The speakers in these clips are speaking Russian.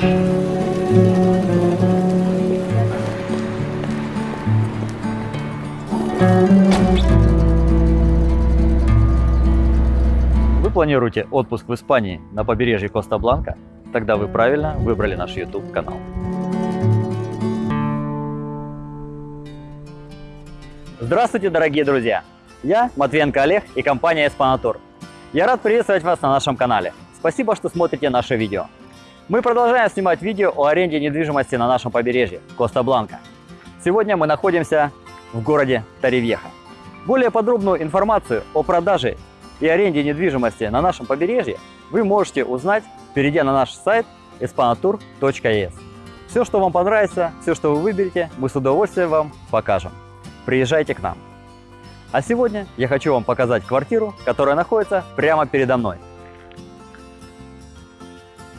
Вы планируете отпуск в Испании на побережье Коста-Бланка? Тогда вы правильно выбрали наш YouTube канал. Здравствуйте, дорогие друзья! Я Матвенко Олег и компания Эспанатур. Я рад приветствовать вас на нашем канале. Спасибо, что смотрите наше видео. Мы продолжаем снимать видео о аренде недвижимости на нашем побережье Коста-Бланка. Сегодня мы находимся в городе Таривьеха. Более подробную информацию о продаже и аренде недвижимости на нашем побережье вы можете узнать, перейдя на наш сайт espanatur.es. Все, что вам понравится, все, что вы выберете, мы с удовольствием вам покажем. Приезжайте к нам. А сегодня я хочу вам показать квартиру, которая находится прямо передо мной.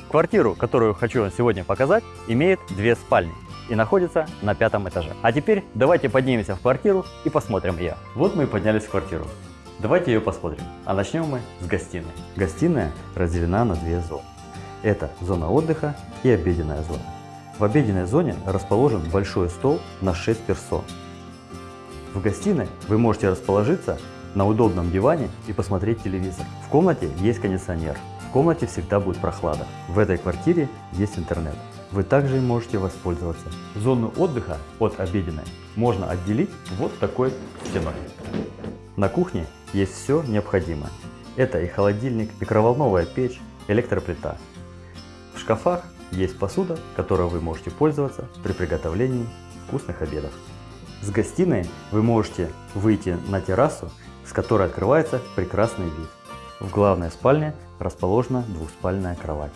Квартиру, которую хочу вам сегодня показать, имеет две спальни и находится на пятом этаже. А теперь давайте поднимемся в квартиру и посмотрим ее. Вот мы и поднялись в квартиру. Давайте ее посмотрим. А начнем мы с гостиной. Гостиная разделена на две зоны. Это зона отдыха и обеденная зона. В обеденной зоне расположен большой стол на 6 персон. В гостиной вы можете расположиться на удобном диване и посмотреть телевизор. В комнате есть кондиционер. В комнате всегда будет прохлада. В этой квартире есть интернет. Вы также можете воспользоваться. Зону отдыха от обеденной можно отделить вот такой стеной. На кухне есть все необходимое. Это и холодильник, микроволновая печь, электроплита. В шкафах есть посуда, которой вы можете пользоваться при приготовлении вкусных обедов. С гостиной вы можете выйти на террасу, с которой открывается прекрасный вид. В главной спальне расположена двухспальная кровать.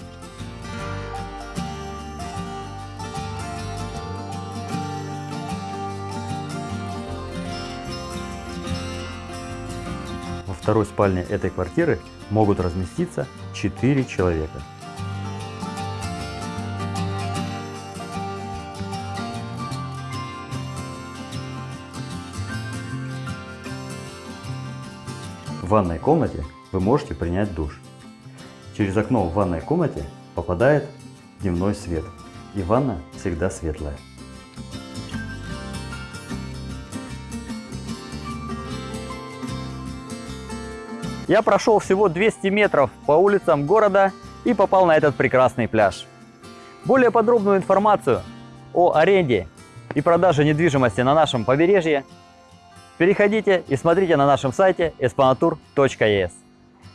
Во второй спальне этой квартиры могут разместиться 4 человека. В ванной комнате вы можете принять душ. Через окно в ванной комнате попадает дневной свет, и ванна всегда светлая. Я прошел всего 200 метров по улицам города и попал на этот прекрасный пляж. Более подробную информацию о аренде и продаже недвижимости на нашем побережье переходите и смотрите на нашем сайте espanatur.es.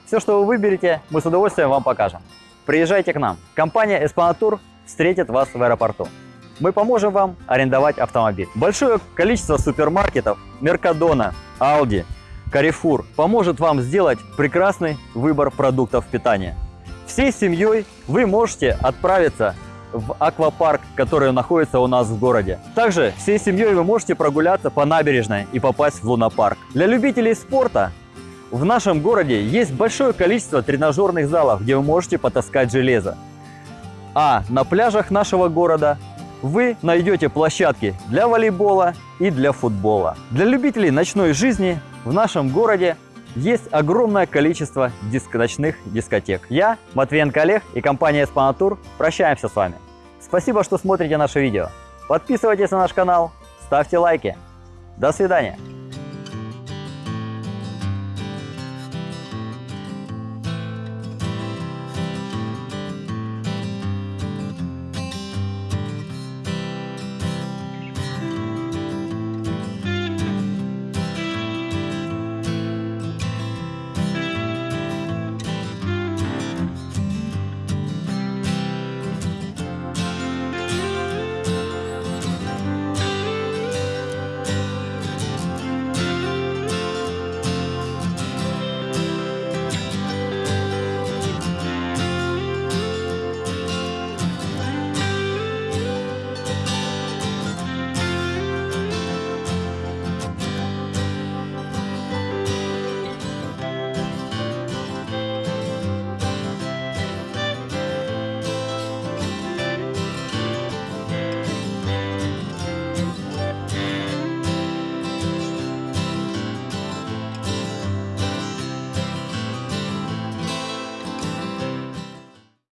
Все, что вы выберете, мы с удовольствием вам покажем. Приезжайте к нам. Компания Espanatur встретит вас в аэропорту. Мы поможем вам арендовать автомобиль. Большое количество супермаркетов, Меркадона, Aldi, Carrefour поможет вам сделать прекрасный выбор продуктов питания. Всей семьей вы можете отправиться в аквапарк, который находится у нас в городе. Также всей семьей вы можете прогуляться по набережной и попасть в лунопарк. Для любителей спорта в нашем городе есть большое количество тренажерных залов, где вы можете потаскать железо. А на пляжах нашего города вы найдете площадки для волейбола и для футбола. Для любителей ночной жизни в нашем городе есть огромное количество диск ночных дискотек. Я, Матвеенко Олег и компания Эспанатур прощаемся с вами. Спасибо, что смотрите наше видео. Подписывайтесь на наш канал, ставьте лайки. До свидания.